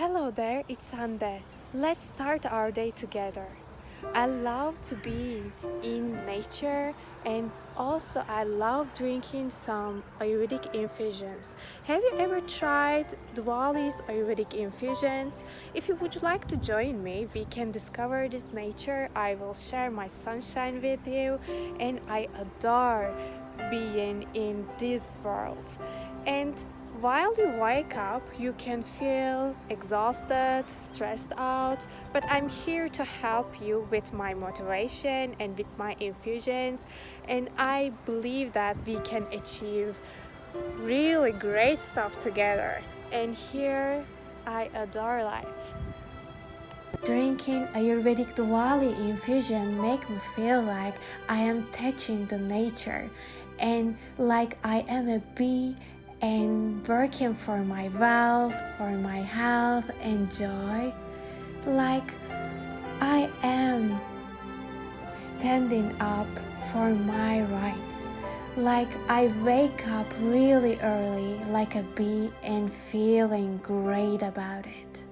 Hello there, it's Hande. Let's start our day together. I love to be in nature and also I love drinking some Ayurvedic infusions. Have you ever tried Diwali's Ayurvedic infusions? If you would like to join me, we can discover this nature. I will share my sunshine with you and I adore being in this world. And while you wake up, you can feel exhausted, stressed out, but I'm here to help you with my motivation and with my infusions. And I believe that we can achieve really great stuff together. And here, I adore life. Drinking Ayurvedic Diwali infusion make me feel like I am touching the nature and like I am a bee and working for my wealth, for my health and joy, like I am standing up for my rights, like I wake up really early like a bee and feeling great about it.